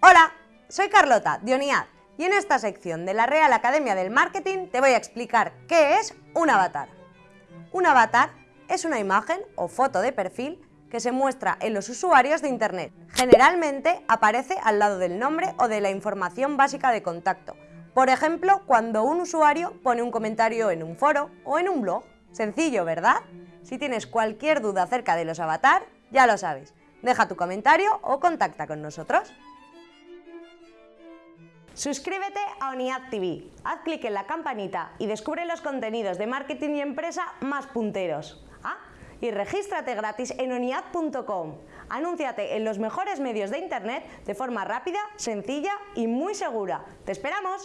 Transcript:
Hola, soy Carlota Dioniad y en esta sección de la Real Academia del Marketing te voy a explicar qué es un avatar. Un avatar es una imagen o foto de perfil que se muestra en los usuarios de Internet. Generalmente aparece al lado del nombre o de la información básica de contacto, por ejemplo, cuando un usuario pone un comentario en un foro o en un blog. Sencillo, ¿verdad? Si tienes cualquier duda acerca de los avatar, ya lo sabes. Deja tu comentario o contacta con nosotros. Suscríbete a ONIAD TV, haz clic en la campanita y descubre los contenidos de marketing y empresa más punteros. Ah, y regístrate gratis en oniad.com. Anúnciate en los mejores medios de internet de forma rápida, sencilla y muy segura. ¡Te esperamos!